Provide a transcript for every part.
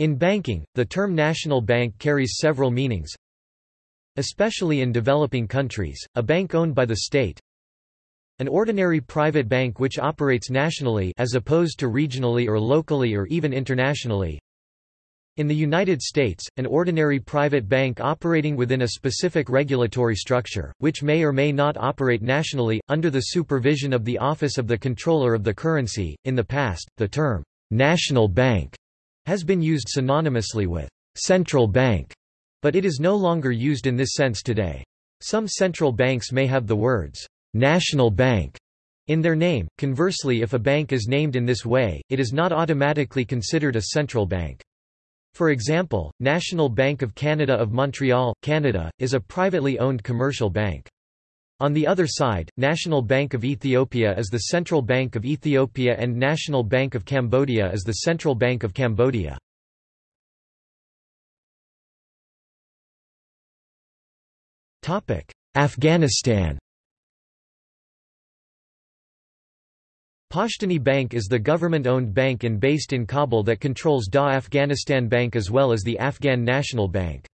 In banking, the term national bank carries several meanings. Especially in developing countries, a bank owned by the state, an ordinary private bank which operates nationally as opposed to regionally or locally or even internationally. In the United States, an ordinary private bank operating within a specific regulatory structure, which may or may not operate nationally, under the supervision of the Office of the Comptroller of the Currency. In the past, the term national bank has been used synonymously with central bank, but it is no longer used in this sense today. Some central banks may have the words national bank in their name. Conversely if a bank is named in this way, it is not automatically considered a central bank. For example, National Bank of Canada of Montreal, Canada, is a privately owned commercial bank. On the other side, National Bank of Ethiopia is the Central Bank of Ethiopia and National Bank of Cambodia is the Central Bank of Cambodia. Afghanistan Pashtani Bank is the government-owned bank and based in Kabul that controls DA Afghanistan Bank as well as the Afghan National Bank.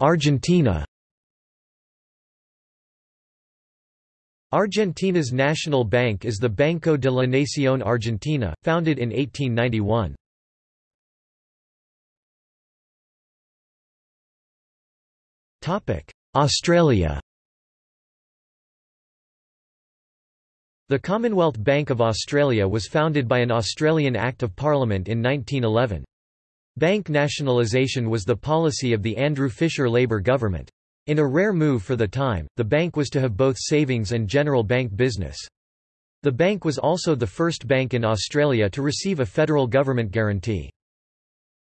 Argentina Argentina's national bank is the Banco de la Nación Argentina, founded in 1891. Topic: Australia The Commonwealth Bank of Australia was founded by an Australian Act of Parliament in 1911. Bank nationalisation was the policy of the Andrew Fisher Labour government. In a rare move for the time, the bank was to have both savings and general bank business. The bank was also the first bank in Australia to receive a federal government guarantee.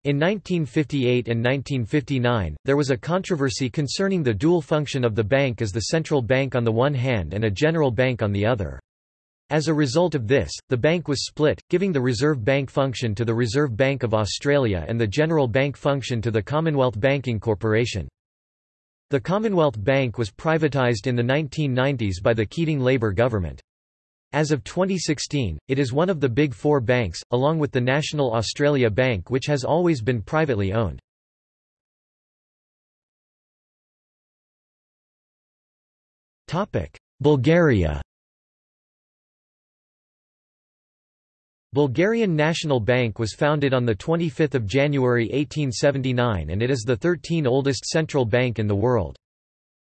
In 1958 and 1959, there was a controversy concerning the dual function of the bank as the central bank on the one hand and a general bank on the other. As a result of this, the bank was split, giving the Reserve Bank function to the Reserve Bank of Australia and the General Bank function to the Commonwealth Banking Corporation. The Commonwealth Bank was privatised in the 1990s by the Keating Labour government. As of 2016, it is one of the Big Four banks, along with the National Australia Bank which has always been privately owned. Bulgaria Bulgarian National Bank was founded on 25 January 1879 and it is the 13 oldest central bank in the world.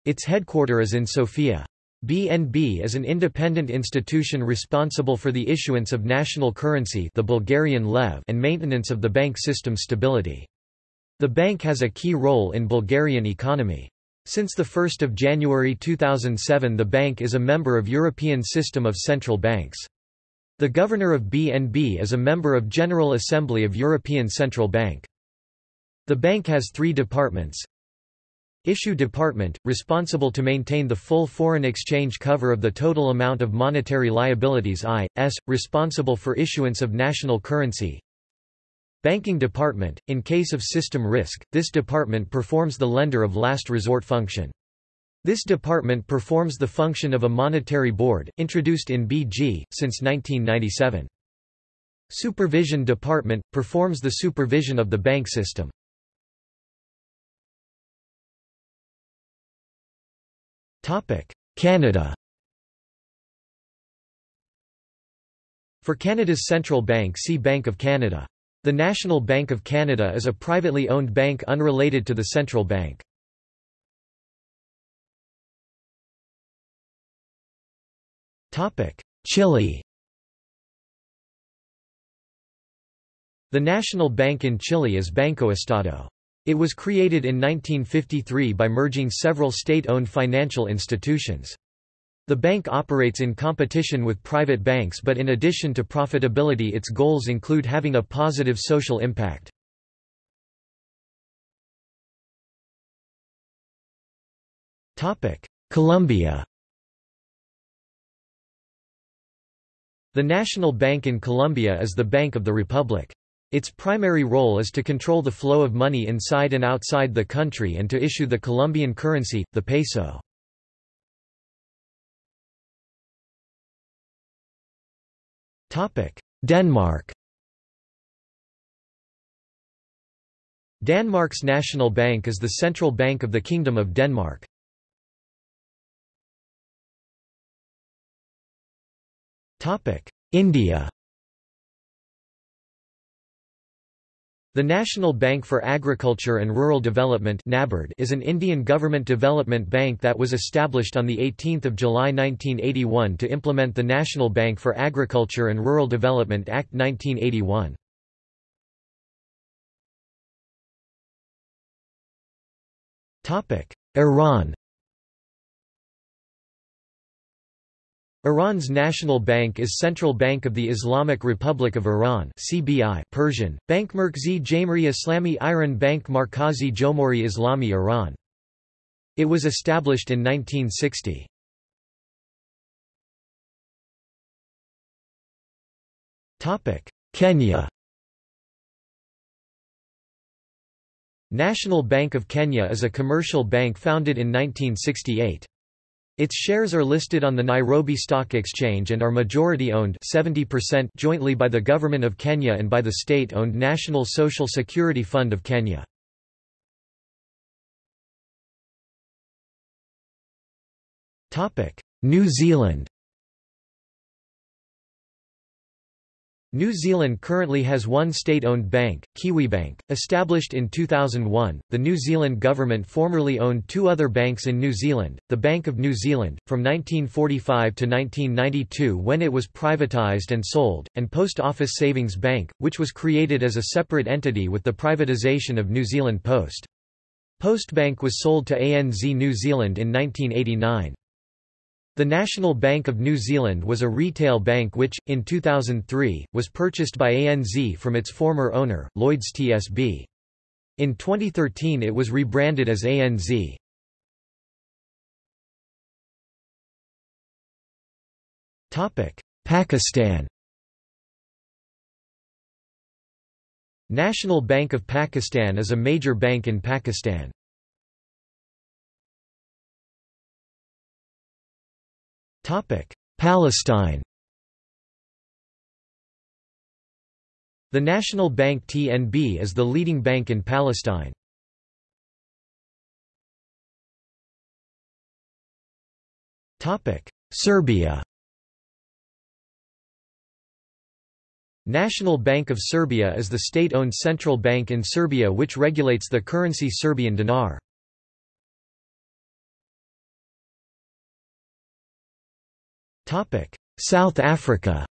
Its headquarter is in Sofia. BNB is an independent institution responsible for the issuance of national currency the Bulgarian lev and maintenance of the bank system stability. The bank has a key role in Bulgarian economy. Since 1 January 2007 the bank is a member of European System of Central Banks. The governor of BNB is a member of General Assembly of European Central Bank. The bank has three departments, Issue Department, responsible to maintain the full foreign exchange cover of the total amount of monetary liabilities I.S., responsible for issuance of national currency. Banking Department, in case of system risk, this department performs the lender of last resort function. This department performs the function of a monetary board, introduced in BG, since 1997. Supervision Department, performs the supervision of the bank system. Canada For Canada's central bank see Bank of Canada. The National Bank of Canada is a privately owned bank unrelated to the central bank. Chile The national bank in Chile is Banco Estado. It was created in 1953 by merging several state-owned financial institutions. The bank operates in competition with private banks but in addition to profitability its goals include having a positive social impact. Colombia The National Bank in Colombia is the Bank of the Republic. Its primary role is to control the flow of money inside and outside the country and to issue the Colombian currency, the peso. Denmark Danmarks National Bank is the central bank of the Kingdom of Denmark. India. The National Bank for Agriculture and Rural Development is an Indian government development bank that was established on 18 July 1981 to implement the National Bank for Agriculture and Rural Development Act 1981. Iran Iran's national bank is Central Bank of the Islamic Republic of Iran CBI Persian, Bank Merkzi Jamhuri Islami Iran Bank Markazi Jomhuri Islami Iran. It was established in 1960. Kenya National Bank of Kenya is a commercial bank founded in 1968. Its shares are listed on the Nairobi Stock Exchange and are majority-owned 70% jointly by the Government of Kenya and by the state-owned National Social Security Fund of Kenya. New Zealand New Zealand currently has one state-owned bank, Kiwibank, established in 2001. The New Zealand government formerly owned two other banks in New Zealand, the Bank of New Zealand, from 1945 to 1992 when it was privatised and sold, and Post Office Savings Bank, which was created as a separate entity with the privatisation of New Zealand Post. Postbank was sold to ANZ New Zealand in 1989. The National Bank of New Zealand was a retail bank which, in 2003, was purchased by ANZ from its former owner, Lloyds TSB. In 2013 it was rebranded as ANZ. Pakistan National Bank of Pakistan is a major bank in Pakistan. Palestine The National Bank TNB is the leading bank in Palestine. Serbia National Bank of Serbia is the state-owned central bank in Serbia which regulates the currency Serbian dinar. South Africa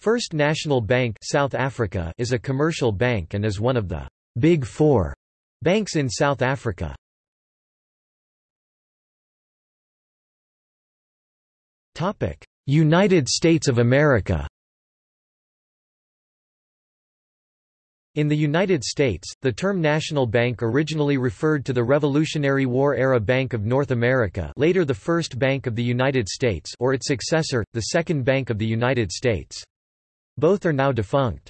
First National Bank South Africa is a commercial bank and is one of the Big Four banks in South Africa. United States of America In the United States, the term National Bank originally referred to the Revolutionary War-era Bank of North America later the First Bank of the United States or its successor, the Second Bank of the United States. Both are now defunct.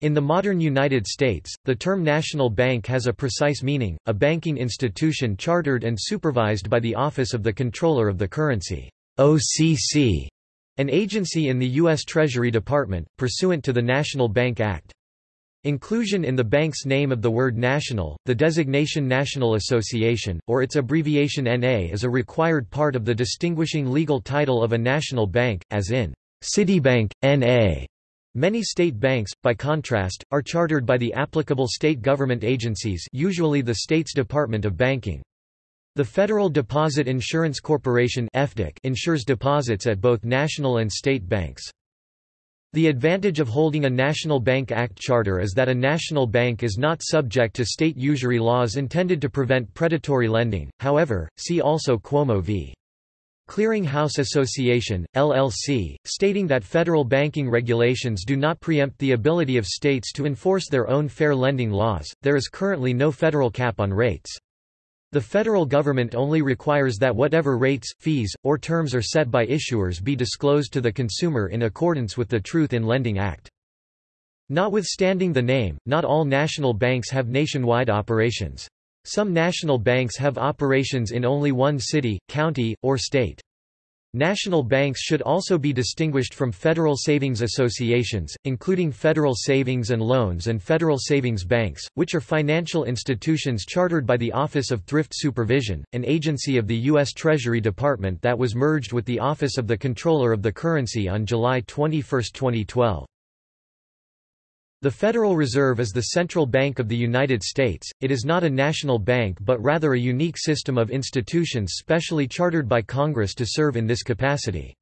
In the modern United States, the term national bank has a precise meaning, a banking institution chartered and supervised by the Office of the Comptroller of the Currency OCC, an agency in the U.S. Treasury Department, pursuant to the National Bank Act. Inclusion in the bank's name of the word national, the designation National Association, or its abbreviation NA is a required part of the distinguishing legal title of a national bank, as in Citibank, N.A. Many state banks, by contrast, are chartered by the applicable state government agencies usually the state's Department of Banking. The Federal Deposit Insurance Corporation insures deposits at both national and state banks. The advantage of holding a National Bank Act charter is that a national bank is not subject to state usury laws intended to prevent predatory lending, however, see also Cuomo v. Clearing House Association, LLC, stating that federal banking regulations do not preempt the ability of states to enforce their own fair lending laws. There is currently no federal cap on rates. The federal government only requires that whatever rates, fees, or terms are set by issuers be disclosed to the consumer in accordance with the Truth in Lending Act. Notwithstanding the name, not all national banks have nationwide operations. Some national banks have operations in only one city, county, or state. National banks should also be distinguished from federal savings associations, including Federal Savings and Loans and Federal Savings Banks, which are financial institutions chartered by the Office of Thrift Supervision, an agency of the U.S. Treasury Department that was merged with the Office of the Comptroller of the Currency on July 21, 2012. The Federal Reserve is the central bank of the United States, it is not a national bank but rather a unique system of institutions specially chartered by Congress to serve in this capacity.